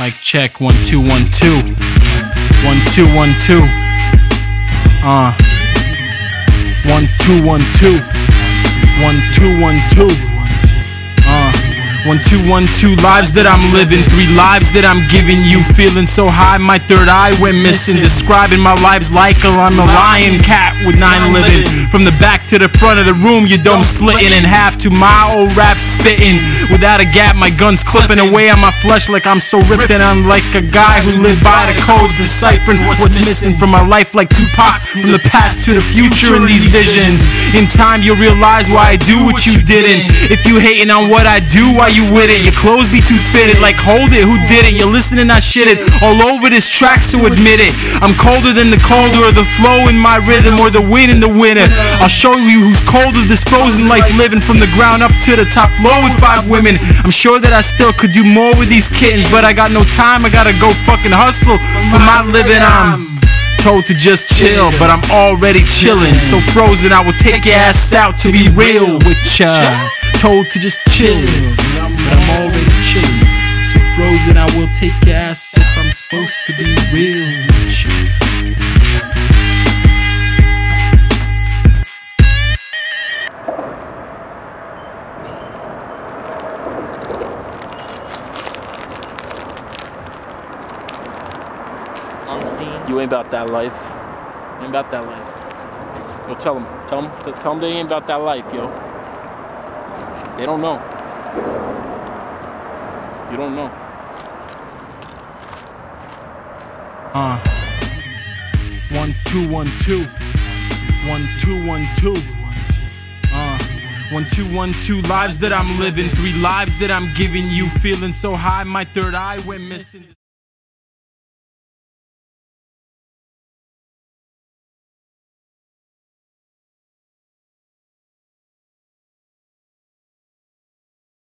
Mic check one two one two. One two one two. Uh. One two one two. One two one two. One two one two lives that I'm living, three lives that I'm giving you. Feeling so high, my third eye went missing. Describing my lives like I'm a lion cat with nine living. From the back to the front of the room, your dome splitting in half to my old rap spitting. Without a gap, my guns clipping away on my flesh like I'm so ripped and I'm like a guy who lived by the codes, deciphering what's missing from my life like Tupac. From the past to the future in these visions. In time, you'll realize why I do what you didn't. If you hating on what I do, why you with it? Your clothes be too fitted, like hold it, who did it? You're listening, I shit it all over this track, so admit it. I'm colder than the colder, or the flow in my rhythm, or the wind in the winter. I'll show you who's colder, this frozen life living from the ground up to the top floor with five women. I'm sure that I still could do more with these kittens, but I got no time, I gotta go fucking hustle for my living. I'm told to just chill, but I'm already chilling. So frozen, I will take your ass out to be real with ya. Told to just chill, but I'm already chillin'. So frozen, I will take your ass if I'm supposed to be real with ya. on scenes. You ain't about that life. You Ain't about that life. Yo, tell them. Tell them. Tell them they ain't about that life, yo. They don't know. You don't know. Uh. One two one two. One two one two. Uh. One two one two lives that I'm living, three lives that I'm giving you. Feeling so high, my third eye went missing.